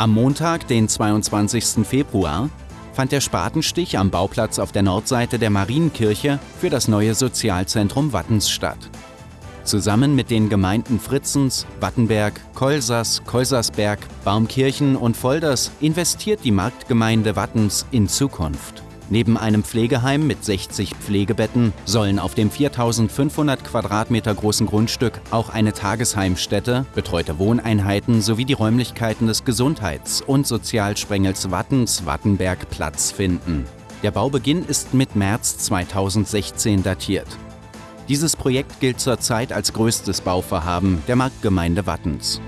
Am Montag, den 22. Februar, fand der Spatenstich am Bauplatz auf der Nordseite der Marienkirche für das neue Sozialzentrum Wattens statt. Zusammen mit den Gemeinden Fritzens, Wattenberg, Kolsas, Kolsersberg, Baumkirchen und Volders investiert die Marktgemeinde Wattens in Zukunft. Neben einem Pflegeheim mit 60 Pflegebetten sollen auf dem 4500 Quadratmeter großen Grundstück auch eine Tagesheimstätte, betreute Wohneinheiten sowie die Räumlichkeiten des Gesundheits- und Sozialsprengels Wattens Wattenberg Platz finden. Der Baubeginn ist mit März 2016 datiert. Dieses Projekt gilt zurzeit als größtes Bauvorhaben der Marktgemeinde Wattens.